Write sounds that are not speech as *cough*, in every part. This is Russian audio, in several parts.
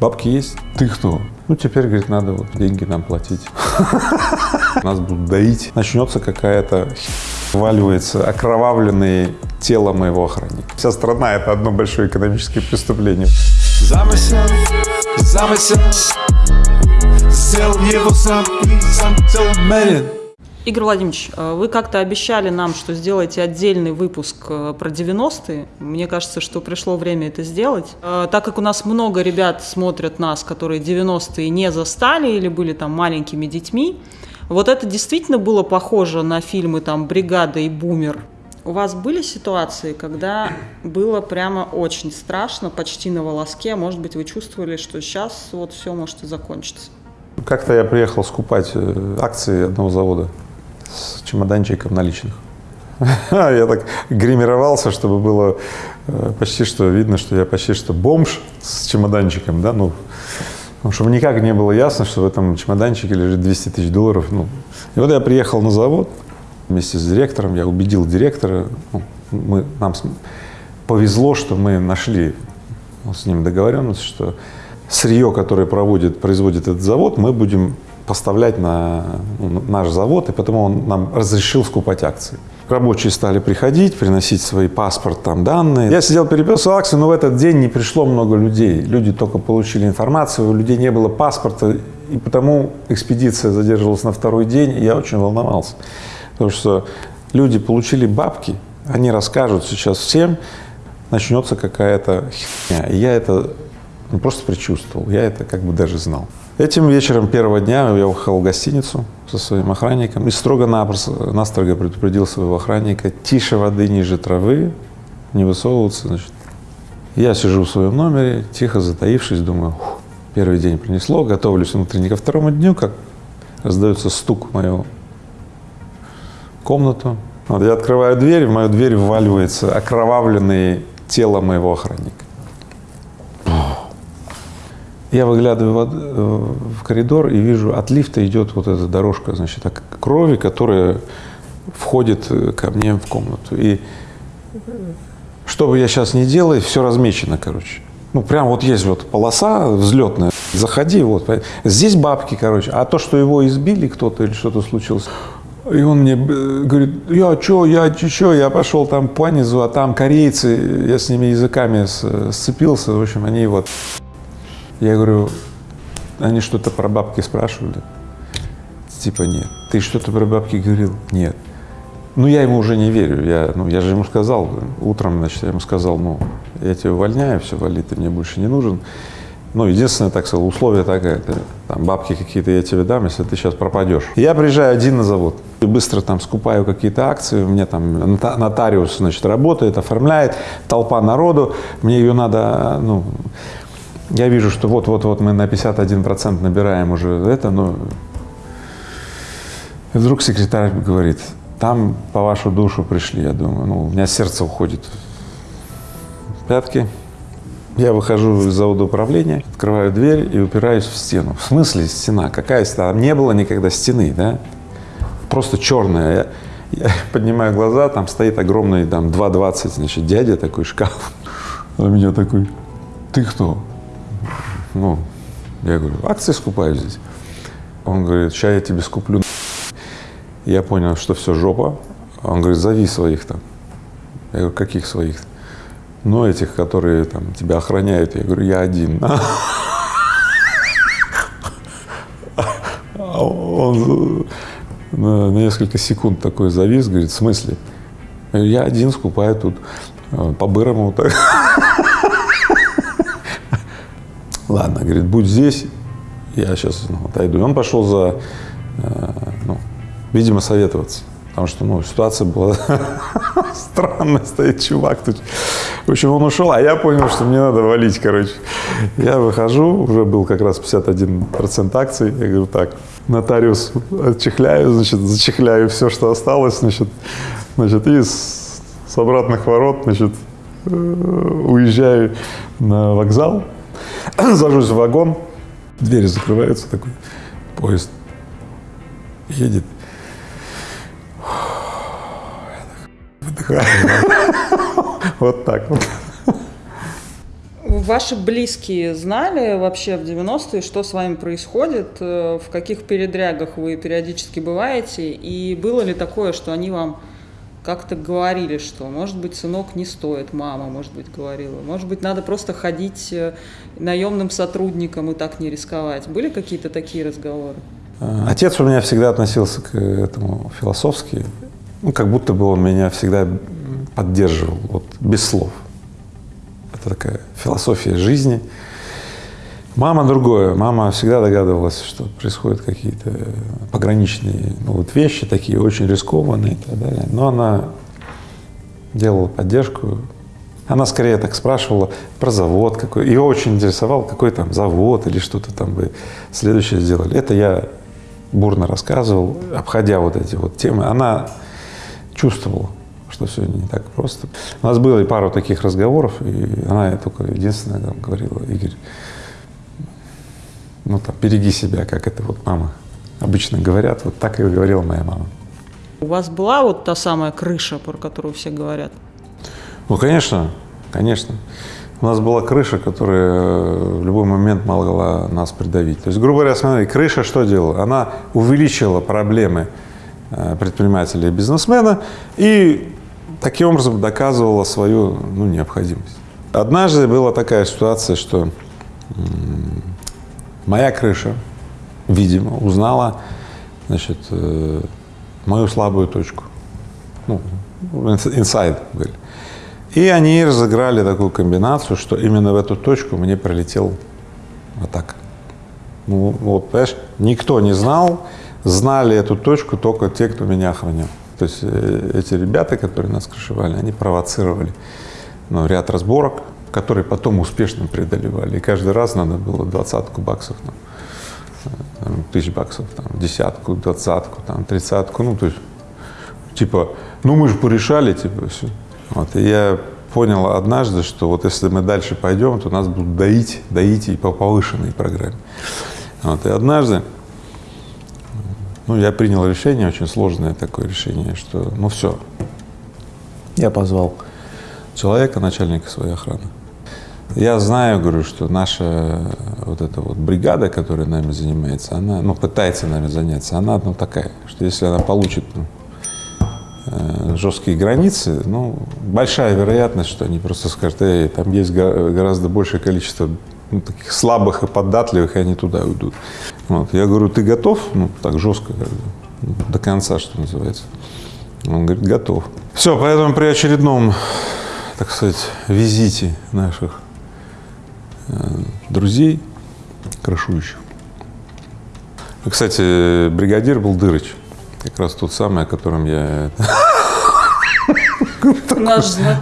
Бабки есть? Ты кто? Ну, теперь, говорит, надо вот деньги нам платить. Нас будут доить. Начнется какая-то валивается окровавленное тело моего охранника. Вся страна — это одно большое экономическое преступление. Замысел, замысел, сделал его сам и сам целомерен. Игорь Владимирович, э, вы как-то обещали нам, что сделаете отдельный выпуск э, про 90-е. Мне кажется, что пришло время это сделать. Э, Так как у нас много ребят смотрят нас, которые 90-е не застали или были там маленькими детьми, вот это действительно было похоже на фильмы там «Бригада» и «Бумер». У вас были ситуации, когда было прямо очень страшно, почти на волоске, может быть, вы чувствовали, что сейчас вот все может и закончиться? Как-то я приехал скупать акции одного завода с чемоданчиком наличных. *laughs* Я так гримировался, чтобы было э, почти что видно, что я почти что бомж с чемоданчиком, да, ну, чтобы никак не было ясно, что в этом чемоданчике лежит 200 тысяч долларов. Ну. И вот я приехал на завод вместе с директором, я убедил директора, ну, мы, нам повезло, что мы нашли с ним договоренность, что сырье, которое проводит, производит этот завод, мы будем поставлять на ну, наш завод, и потому он нам разрешил скупать акции. Рабочие стали приходить, приносить свои паспорт, там данные. Я сидел, переписывал акции, но в этот день не пришло много людей. Люди только получили информацию, у людей не было паспорта, и потому экспедиция задерживалась на второй день, и я очень волновался. Потому что люди получили бабки, они расскажут сейчас всем, начнется какая-то херня. И я это не просто предчувствовал, я это как бы даже знал. Этим вечером первого дня я уехал в гостиницу со своим охранником и строго-напросто, настрого предупредил своего охранника, тише воды, ниже травы, не высовываться, значит. Я сижу в своем номере, тихо затаившись, думаю, «Ух, первый день принесло, готовлюсь внутренне ко второму дню, как раздается стук в мою комнату. Вот я открываю дверь, в мою дверь вваливается окровавленное тело моего охранника. Я выглядываю э, в коридор и вижу, от лифта идет вот эта дорожка, значит, крови, которая входит э, ко мне в комнату. И что бы я сейчас ни делал, все размечено, короче. Ну, прям вот есть вот полоса взлетная, заходи, вот. Здесь бабки, короче. А то, что его избили кто-то или что-то случилось, и он мне э, говорит, я чё, я чё, я пошел там по низу, а там корейцы, я с ними языками сцепился, в общем, они вот. Я говорю, они что-то про бабки спрашивали? Типа нет. Ты что-то про бабки говорил? Нет. Ну, я ему уже не верю. Я, ну, я же ему сказал, утром, значит, я ему сказал, ну, я тебя увольняю, все, вали, ты мне больше не нужен. Ну, единственное, так сказал, условие такое, это, там, бабки какие-то я тебе дам, если ты сейчас пропадешь. Я приезжаю один на завод, и быстро там скупаю какие-то акции, меня там нота- нотариус, значит, работает, оформляет, толпа народу, мне ее надо, ну, я вижу, что вот-вот-вот мы на 51% набираем уже это, но и вдруг секретарь говорит, там по вашу душу пришли, я думаю, ну, у меня сердце уходит в пятки. Я выхожу из завода управления, открываю дверь и упираюсь в стену. В смысле стена? Какая стена? Там не было никогда стены, да? Просто черная. Я, я *laughs* поднимаю глаза, там стоит огромный, там, 2,20, значит, дядя такой, шкаф. *laughs* А меня такой, ты кто? Ну, я говорю, акции скупаю здесь. Он говорит, сейчас я тебе скуплю. Я понял, что все жопа. Он говорит, зови своих там. Я говорю, каких своих? Ну, этих, которые там тебя охраняют. Я говорю, я один. А Он на несколько секунд такой завис, говорит, в смысле? Я один скупаю тут э, по-бырому. Ладно, говорит, будь здесь, я сейчас ну, отойду. И он пошел за, э, ну, видимо, советоваться. Потому что, ну, ситуация была *laughs* странная, стоит чувак тут. В общем, он ушел, а я понял, что мне надо валить, короче. Я выхожу, уже был как раз 51% акций. Я говорю, так, нотариус отчехляю, значит, зачехляю все, что осталось, значит, значит и с, с обратных ворот, значит, э, уезжаю на вокзал, *clears throat* сажусь в вагон, двери закрываются, такой поезд едет. Выдыхаю. *laughs* Вот так вот. Ваши близкие знали вообще в 90-е, что с вами происходит, э, в каких передрягах вы периодически бываете, и было ли такое, что они вам как-то говорили, что, может быть, сынок не стоит, мама, может быть, говорила, может быть, надо просто ходить э, наемным сотрудником и так не рисковать. Были какие-то такие разговоры? Э, Отец у меня всегда относился к этому философски, ну, как будто бы он меня всегда поддерживал, вот, без слов. Это такая философия жизни. Мама другое. Мама всегда догадывалась, что происходят какие-то пограничные ну, вот вещи, такие очень рискованные и так далее. Но она делала поддержку. Она скорее так спрашивала про завод какой. Ее очень интересовал, какой там завод или что-то там бы следующее сделали. Это я бурно рассказывал, обходя вот эти вот темы. Она чувствовала, что все не так просто. У нас было и пару таких разговоров, и она только единственное там, говорила, Игорь, ну там, береги себя, как это вот мама обычно говорят, вот так и говорила моя мама. У вас была вот та самая крыша, про которую все говорят? Ну, конечно, конечно. У нас была крыша, которая в любой момент могла нас придавить. То есть, грубо говоря, смотри, крыша что делала? Она увеличила проблемы э, предпринимателя и бизнесмена и таким образом доказывала свою ну, необходимость. Однажды была такая ситуация, что моя крыша, видимо, узнала значит, э, мою слабую точку. Ну, инсайд были. И они разыграли такую комбинацию, что именно в эту точку мне пролетел атака. Ну, вот, понимаешь, никто не знал, знали эту точку только те, кто меня охранял. То есть э, эти ребята, которые нас крышевали, они провоцировали ну, ряд разборок, которые потом успешно преодолевали. И каждый раз надо было двадцатку баксов, там, там, тысяч баксов, там, десятку, двадцатку, там, тридцатку, ну, то есть, типа, ну, мы же порешали, типа, все. Вот, и я понял однажды, что вот если мы дальше пойдем, то нас будут доить, доить и по повышенной программе. Вот, и однажды, ну, я принял решение, очень сложное такое решение, что, ну, все. Я позвал человека, начальника своей охраны. Я знаю, говорю, что наша вот эта вот бригада, которая нами занимается, она, ну, пытается нами заняться, она, ну, такая, что если она получит ну, э, жесткие границы, ну, большая вероятность, что они просто скажут, эй, там есть гораздо большее количество ну, таких слабых и податливых, и они туда уйдут. Вот. Я говорю, ты готов? Ну, так жестко, до конца, что называется. Он говорит, готов. Все, поэтому при очередном, так сказать, визите наших Э, друзей крышующих. Кстати, бригадир был Дырыч, как раз тот самый, о котором я…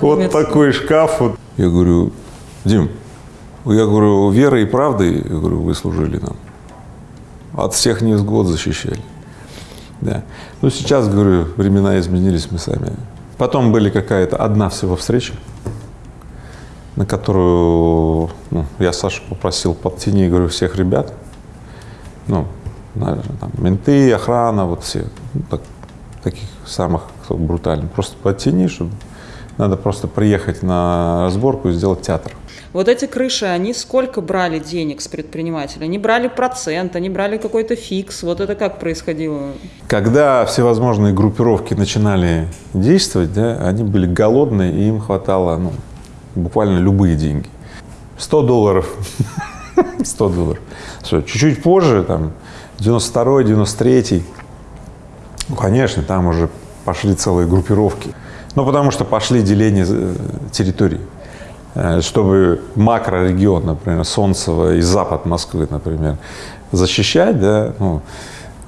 Вот такой шкаф. Вот. Я говорю, Дим, я говорю, верой и правдой, я говорю, вы служили нам. От всех невзгод защищали. Да. Ну, сейчас, говорю, времена изменились, мы сами. Потом были какая-то одна всего встреча, на которую ну, я Сашу попросил подтяни, говорю, всех ребят, ну, наверное, там, менты, охрана, вот все, ну, так, таких самых кто брутальных, просто подтяни, чтобы надо просто приехать на разборку и сделать театр. Вот эти крыши, они сколько брали денег с предпринимателя? Они брали процент, они брали какой-то фикс. Вот это как происходило? Когда всевозможные группировки начинали действовать, да, они были голодные, и им хватало ну, буквально любые деньги. 100 долларов, *laughs* 100 долларов. Чуть-чуть позже, там, 92-й, 93-й, ну, конечно, там уже пошли целые группировки. Ну, потому что пошли деления э, территорий. Э, чтобы макрорегион, например, Солнцево и запад Москвы, например, защищать, да, ну,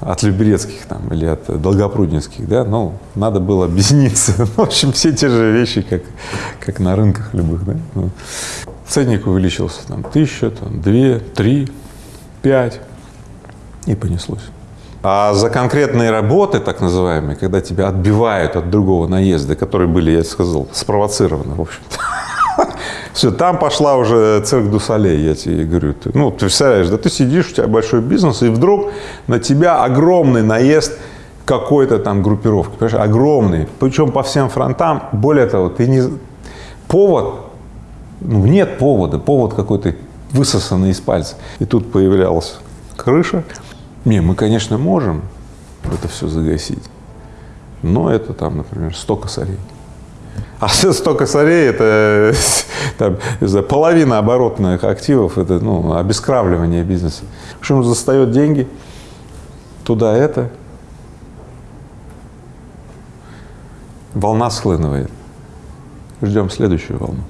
от Люберецких там или от Долгопруднинских, да, ну, надо было объясниться. *laughs* В общем, все те же вещи, как, как на рынках любых, да. Ну, ценник увеличился там тысяча, там, две, три, пять, и понеслось. А за конкретные работы, так называемые, когда тебя отбивают от другого наезда, которые были, я сказал, спровоцированы, в общем-то, все, там пошла уже цирк Дусалей, я тебе говорю. Ты, ну, ты представляешь, да ты сидишь, у тебя большой бизнес, и вдруг на тебя огромный наезд какой-то там группировки, понимаешь, огромный, причем по всем фронтам. Более того, ты не… Повод Ну, нет повода, повод какой-то высосанный из пальца. И тут появлялась крыша. Не, мы, конечно, можем это все загасить, но это там, например, 100 косарей. А *laughs* 100 косарей – это *laughs* там, не знаю, половина оборотных активов, это ну, обескравливание бизнеса. В общем, застает деньги, туда это, волна схлынывает. Ждем следующую волну.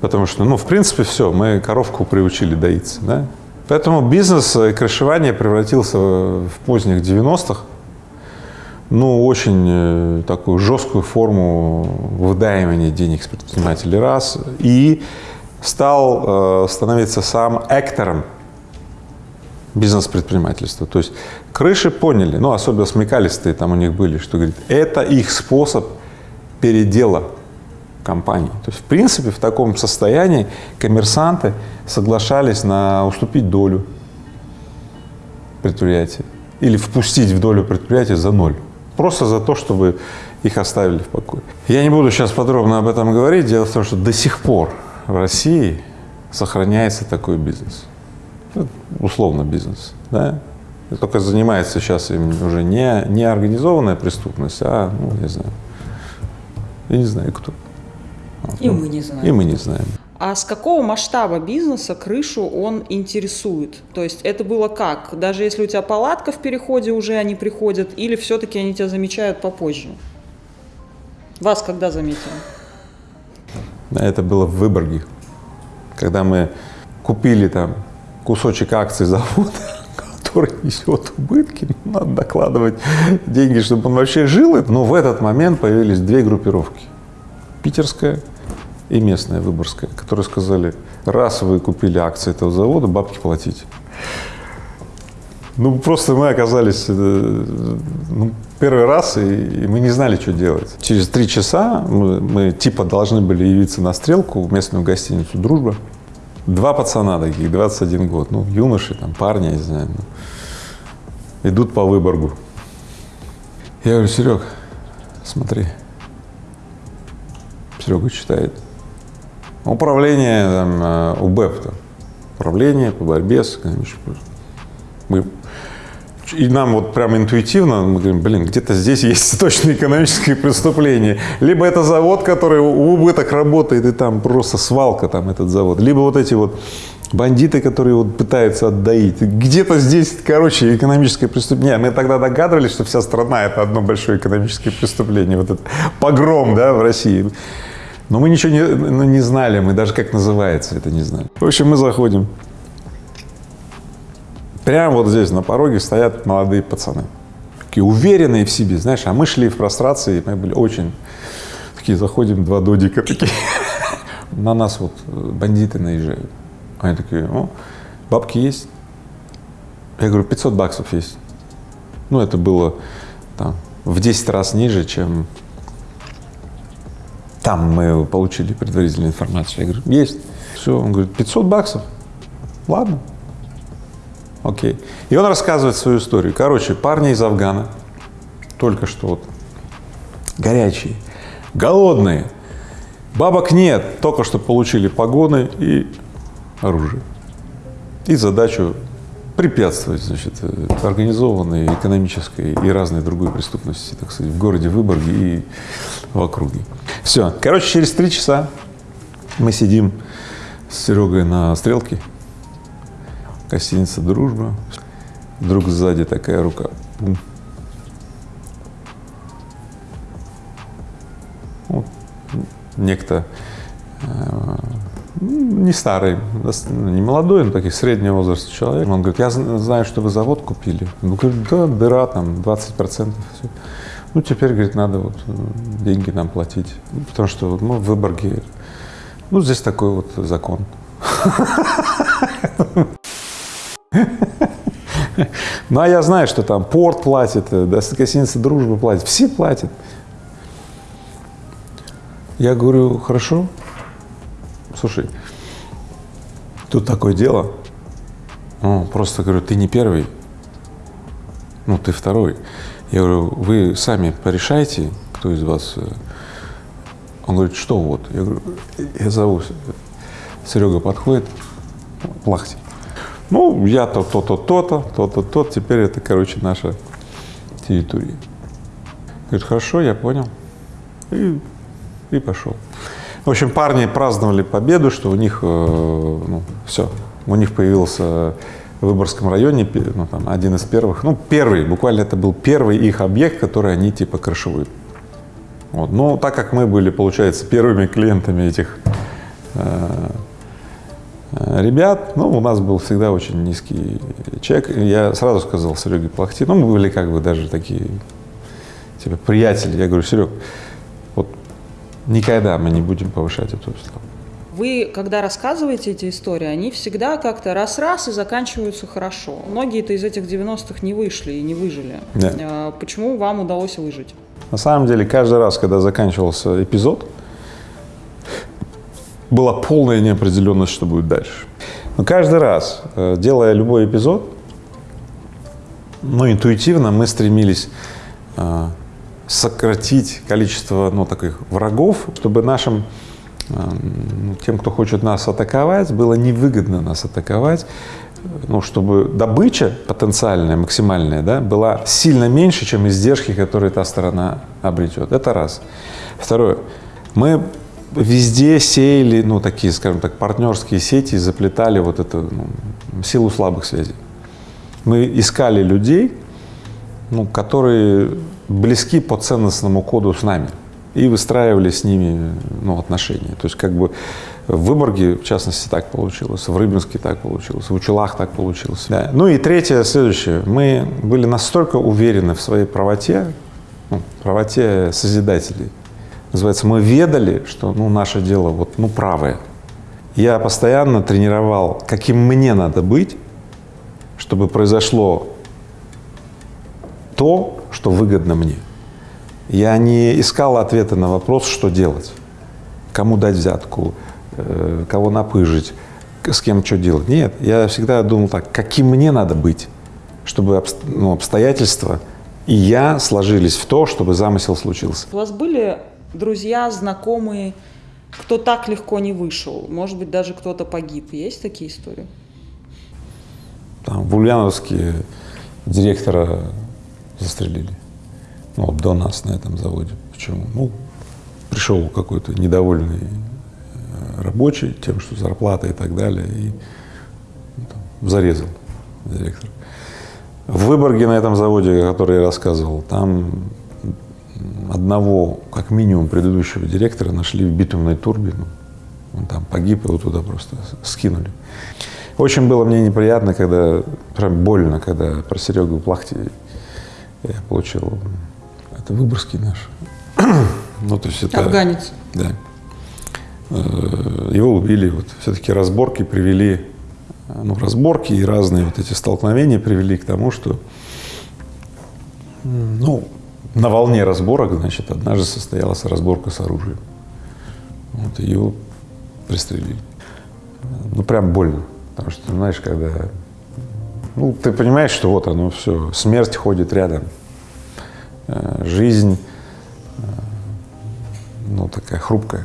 Потому что, ну, в принципе, все, мы коровку приучили доиться, да? Поэтому бизнес и крышевание превратился в поздних 90-х, ну, очень э, такую жесткую форму выдаивания денег с предпринимателей раз, и стал э, становиться сам актором бизнес-предпринимательства. То есть крыши поняли, ну, особенно смекалистые там у них были, что, говорит, это их способ передела компании. То есть, в принципе, в таком состоянии коммерсанты соглашались на уступить долю предприятия или впустить в долю предприятия за ноль. Просто за то, чтобы их оставили в покое. Я не буду сейчас подробно об этом говорить. Дело в том, что до сих пор в России сохраняется такой бизнес. Ну, условно бизнес. Да? Только занимается сейчас им уже не, не организованная преступность, а, ну, не знаю, я не знаю кто. И мы не знаем. И мы не знаем. А с какого масштаба бизнеса крышу он интересует? То есть это было как? Даже если у тебя палатка в переходе уже они приходят, или все-таки они тебя замечают попозже? Вас когда заметили? Это было в Выборге, когда мы купили там кусочек акций завода, *laughs* который несет убытки, надо докладывать деньги, чтобы он вообще жил. Но в этот момент появились две группировки. Питерская и местная Выборгская, которые сказали, раз вы купили акции этого завода, бабки платите. Ну, просто мы оказались э, ну, первый раз, и, и мы не знали, что делать. Через три часа мы, мы типа должны были явиться на стрелку в местную гостиницу «Дружба». Два пацана таких, 21 год, ну, юноши, там, парни, я не знаю, ну, идут по Выборгу. Я говорю, Серег, смотри. Серега читает. Управление там, э, УБЭП, там, управление по борьбе с мы и нам вот прям интуитивно мы говорим, блин, где-то здесь есть *laughs* точно экономическое преступление. Либо это завод, который в убыток работает, и там просто свалка там этот завод. Либо вот эти вот бандиты, которые вот пытаются отдаить. Где-то здесь, короче, экономическое преступление. Мы тогда догадывались, что вся страна – это одно большое экономическое преступление. Вот этот погром, да, в России. Но мы ничего не, ну, не знали, мы даже как называется это не знали. В общем, мы заходим. Прямо вот здесь на пороге стоят молодые пацаны, такие уверенные в себе, знаешь, а мы шли в прострации, мы были очень такие, заходим, два додика такие, *laughs* на нас вот э, бандиты наезжают. Они такие, о, бабки есть? Я говорю, 500 баксов есть. Ну, это было там в 10 раз ниже, чем там мы получили предварительную информацию. Я говорю, есть. Все, он говорит, 500 баксов. Ладно, Окей. И он рассказывает свою историю. Короче, парни из Афгана, только что вот горячие, голодные, бабок нет, только что получили погоны и оружие. И задачу препятствовать, значит, организованной экономической и разной другой преступности, так сказать, в городе Выборге и в округе. Все. Короче, через три часа мы сидим с Серегой на стрелке, гостиница «Дружба». Вдруг сзади такая рука. Бум. Вот. Некто э, не старый, не молодой, но таких среднего возраста человек. Он говорит, я знаю, что вы завод купили. Ну, говорит, да, дыра там 20 процентов. Ну, теперь, говорит, надо вот э, деньги нам платить. Потому что ну, в Выборге, ну, здесь такой вот закон. Ну, а я знаю, что там порт платит, э, гостиница «Дружба» платит, все платят. Я говорю, хорошо, слушай, тут такое дело, ну, просто говорю, ты не первый, ну, ты второй. Я говорю, вы сами порешайте, кто из вас. Э». Он говорит, что вот? Я говорю, я зову. Серега подходит, плахти. Ну, я то, то-то, то-то, то-то, то теперь это, короче, наша территория. Говорит, хорошо, я понял. И, и пошел. В общем, парни праздновали победу, что у них, э, ну, все, у них появился в Выборгском районе, ну, там, один из первых, ну, первый, буквально это был первый их объект, который они типа крышевые. Вот. Но так как мы были, получается, первыми клиентами этих э, э, ребят, ну, у нас был всегда очень низкий чек. Я сразу сказал Сереге Плахти, ну, мы были как бы даже такие, типа, приятели. Я говорю, Серег, вот никогда мы не будем повышать эту ставку. Вы, когда рассказываете эти истории, они всегда как-то раз-раз и заканчиваются хорошо. Многие-то из этих 90-х не вышли и не выжили. Да. А Почему вам удалось выжить? На самом деле, каждый раз, когда заканчивался эпизод, была полная неопределенность, что будет дальше. Но каждый раз, э, делая любой эпизод, ну, интуитивно мы стремились э, сократить количество, ну, таких врагов, чтобы нашим, тем, кто хочет нас атаковать, было невыгодно нас атаковать, ну, чтобы добыча потенциальная, максимальная, да, была сильно меньше, чем издержки, которые та сторона обретет. Это раз. Второе. Мы везде сеяли, ну, такие, скажем так, партнерские сети и заплетали вот эту ну, силу слабых связей. Мы искали людей, ну, которые близки по ценностному коду с нами и выстраивали с ними ну, отношения. То есть как бы в Выборге, в частности, так получилось, в Рыбинске так получилось, в Учелах так получилось. Да. Ну и третье, следующее. Мы были настолько уверены в своей правоте, ну, правоте созидателей. Называется, мы ведали, что ну, наше дело вот, ну, правое. Я постоянно тренировал, каким мне надо быть, чтобы произошло то, что выгодно мне. Я не искал ответа на вопрос, что делать, кому дать взятку, э, кого напыжить, с кем что делать. Нет, я всегда думал так, каким мне надо быть, чтобы ну, обстоятельства и я сложились в то, чтобы замысел случился. У вас были друзья, знакомые, кто так легко не вышел? Может быть, даже кто-то погиб. Есть такие истории? Там, в Ульяновске директора застрелили. Ну, до нас на этом заводе. Почему? Ну, пришел какой-то недовольный э, рабочий тем, что зарплата и так далее, и ну, там, зарезал директора. В Выборге на этом заводе, о котором я рассказывал, там одного, как минимум, предыдущего директора нашли в битумной турбе. ну, Он там погиб, его туда просто скинули. Очень было мне неприятно, когда, прям больно, когда про Серегу Плахти я получил, это Выборгский наш. Ну, то есть это... Афганец. Да. Э, Его убили, вот все-таки разборки привели, ну, разборки и разные вот эти столкновения привели к тому, что, ну, на волне разборок, значит, однажды состоялась разборка с оружием. Вот, его пристрелили. Ну, прям больно, потому что, знаешь, когда, ну, ты понимаешь, что вот оно все, смерть ходит рядом, жизнь, э, ну, такая хрупкая.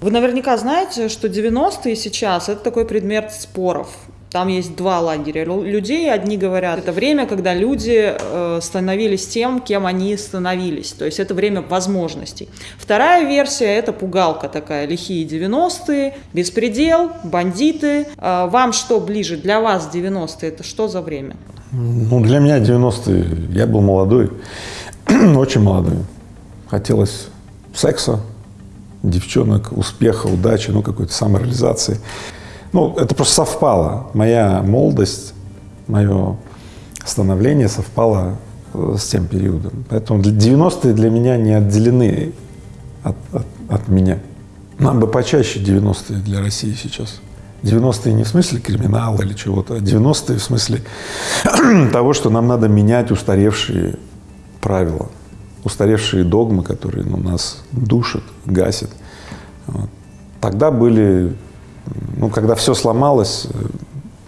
Вы наверняка знаете, что 90-е сейчас – это такой предмет споров. Там есть два лагеря лю- людей. Одни говорят, это время, когда люди э, становились тем, кем они становились. То есть это время возможностей. Вторая версия – это пугалка такая, лихие 90-е, беспредел, бандиты. Э, вам что ближе? Для вас 90-е – это что за время? Ну, для меня 90-е, я был молодой, *clears throat* очень молодой. Хотелось секса, девчонок, успеха, удачи, ну, какой-то самореализации. Ну, это просто совпало. Моя молодость, мое становление совпало э, с тем периодом. Поэтому для- 90-е для меня не отделены от, от- от меня. Нам бы почаще 90-е для России сейчас. 90-е не в смысле криминала или чего-то, а 90-е в смысле *clears throat* того, что нам надо менять устаревшие правила, устаревшие догмы, которые ну, нас душат, гасят. Тогда были, ну, когда все сломалось,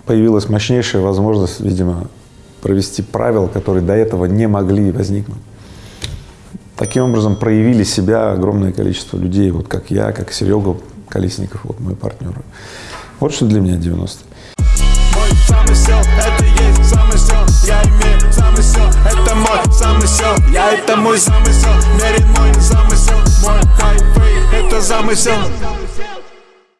появилась мощнейшая возможность, видимо, провести правила, которые до этого не могли возникнуть. Таким образом проявили себя огромное количество людей, вот как я, как Серега Колесников, вот мой партнер. Вот что для меня 90 Мой замысел, это есть замысел Я имею замысел, это мой замысел. Я это мой замысел, мерен мой замысел. Мой хайфей, это замысел